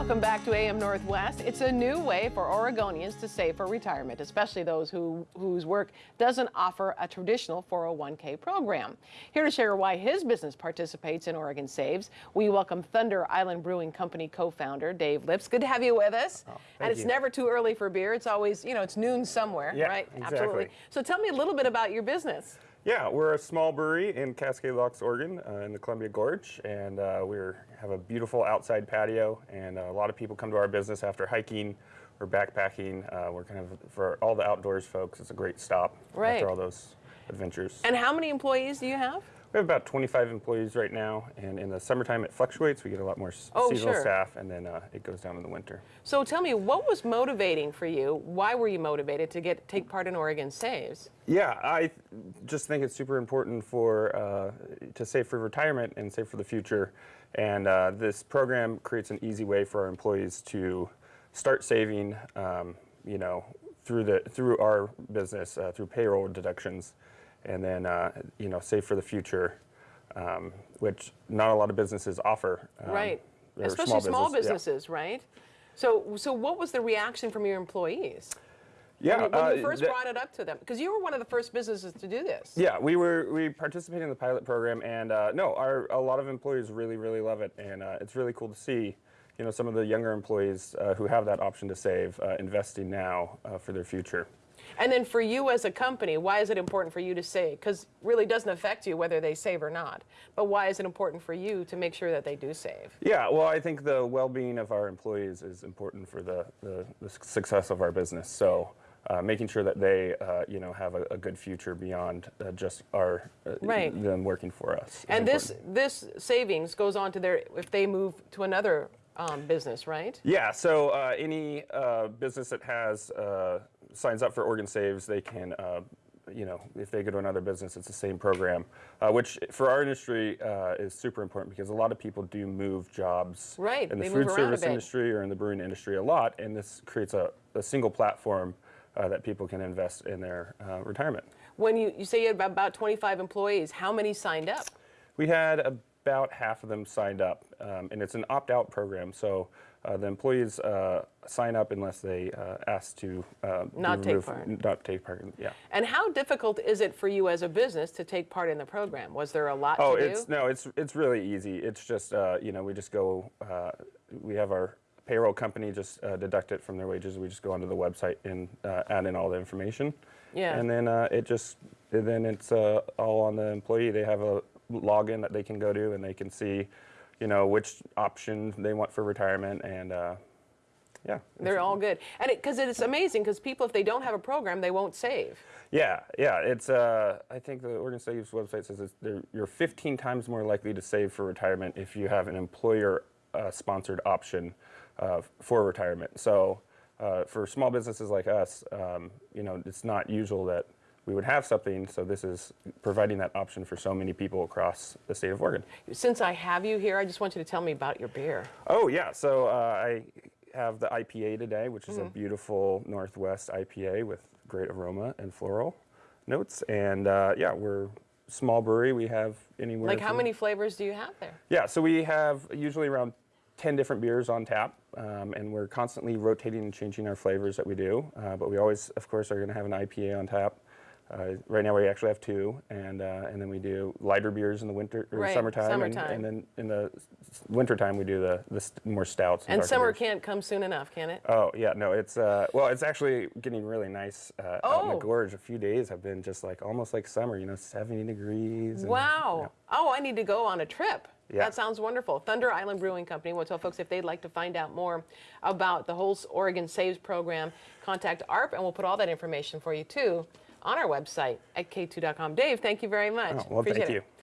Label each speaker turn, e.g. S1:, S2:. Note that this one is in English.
S1: Welcome back to AM Northwest. It's a new way for Oregonians to save for retirement, especially those who, whose work doesn't offer a traditional 401k program. Here to share why his business participates in Oregon Saves, we welcome Thunder Island Brewing Company co-founder Dave Lipps. Good to have you with us.
S2: Oh,
S1: and it's
S2: you.
S1: never too early for beer. It's always, you know, it's noon somewhere,
S2: Yeah,
S1: right?
S2: exactly.
S1: Absolutely. So tell me a little bit about your business.
S2: Yeah, we're a small brewery in Cascade Locks, Oregon, uh, in the Columbia Gorge, and uh, we have a beautiful outside patio. And uh, a lot of people come to our business after hiking or backpacking. Uh, we're kind of for all the outdoors folks. It's a great stop
S1: Right.
S2: after all those adventures.
S1: And how many employees do you have?
S2: We have about 25 employees right now, and in the summertime it fluctuates. We get a lot more
S1: Oh,
S2: seasonal
S1: sure.
S2: staff, and then uh, it goes down in the winter.
S1: So tell me, what was motivating for you? Why were you motivated to get take part in Oregon Saves?
S2: Yeah, I just think it's super important for uh, to save for retirement and save for the future. And uh, this program creates an easy way for our employees to start saving. Um, you know, through the through our business uh, through payroll deductions, and then uh, you know save for the future, um, which not a lot of businesses offer. Um,
S1: right. Especially small,
S2: business- yeah.
S1: businesses, right? So, so what was the reaction from your employees?
S2: Yeah,
S1: when, when
S2: uh,
S1: you first brought it up to them? Because you were one of the first businesses to do this.
S2: Yeah, we were we participated in the pilot program, and uh, no, our a lot of employees really really love it, and uh, it's really cool to see, you know, some of the younger employees uh, who have that option to save, uh, investing now uh, for their future.
S1: And then for you as a company, why is it important for you to save? Because really doesn't affect you whether they save or not. But why is it important for you to make sure that they do save?
S2: Yeah, well, I think the well-being of our employees is important for the the, the success of our business. So. Uh, making sure that they, uh, you know, have a, a good future beyond uh, just our uh,
S1: Right.
S2: them working for us.
S1: And this
S2: important.
S1: this savings goes on to their if they move to another um, business, right?
S2: Yeah, so uh, any uh, business that has uh, signs up for Oregon Saves, they can, uh, you know, if they go to another business, it's the same program, uh, which for our industry uh, is super important because a lot of people do move jobs
S1: Right,
S2: in the
S1: they
S2: food service industry or in the brewing industry a lot, and this creates a, a single platform uh, that people can invest in their uh, retirement.
S1: When you, you say you had about 25 employees, how many signed up?
S2: We had about half of them signed up, um, and it's an opt-out program. So uh, the employees uh, sign up unless they uh, ask to uh,
S1: Not take part.
S2: Not take part. Yeah.
S1: And how difficult is it for you as a business to take part in the program? Was there a lot
S2: Oh,
S1: to
S2: it's
S1: do?
S2: no, it's it's really easy. It's just uh, you know we just go. Uh, we have our payroll company just uh, deduct it from their wages. We just go onto the website and uh, add in all the information.
S1: Yeah.
S2: And then uh, it just then it's uh, all on the employee. They have a login that they can go to and they can see, you know, which option they want for retirement and. Uh, yeah.
S1: They're all good. And it because it's amazing, because people, if they don't have a program, they won't save.
S2: Yeah, yeah. It's uh, I think the Oregon Saves website says it's, you're 15 times more likely to save for retirement if you have an employer-sponsored option uh, for retirement. So uh, for small businesses like us, um, you know, it's not usual that we would have something. So this is providing that option for so many people across the state of Oregon.
S1: Since I have you here, I just want you to tell me about your beer.
S2: Oh yeah, so uh, I have the IPA today, which is a beautiful Northwest IPA with great aroma and floral notes. And uh, yeah, we're small brewery. We have anywhere.
S1: Like, how many flavors do you have there?
S2: Yeah, so we have usually around 10 different beers on tap, um, and we're constantly rotating and changing our flavors that we do. Uh, but we always, of course, are going to have an IPA on tap. Uh, right now, we actually have two, and uh, and then we do lighter beers in the winter or
S1: Right,
S2: summertime,
S1: summertime.
S2: And, and then in the wintertime we do the, the st- more stouts.
S1: And summer
S2: beers.
S1: can't come soon enough, can it?
S2: Oh yeah, no, it's uh, well, it's actually getting really nice uh, out in
S1: Oh.
S2: the gorge. A few days have been just like almost like summer, you know, 70 degrees.
S1: Wow. Oh, I need to go on a trip.
S2: Yeah.
S1: That sounds wonderful. Thunder Island Brewing Company. We'll tell folks if they'd like to find out more about the whole Oregon Saves program, contact AARP, and we'll put all that information for you too on our website at katu.com. Dave, thank you very much.
S2: Oh, well,
S1: Appreciate
S2: thank
S1: it.
S2: you.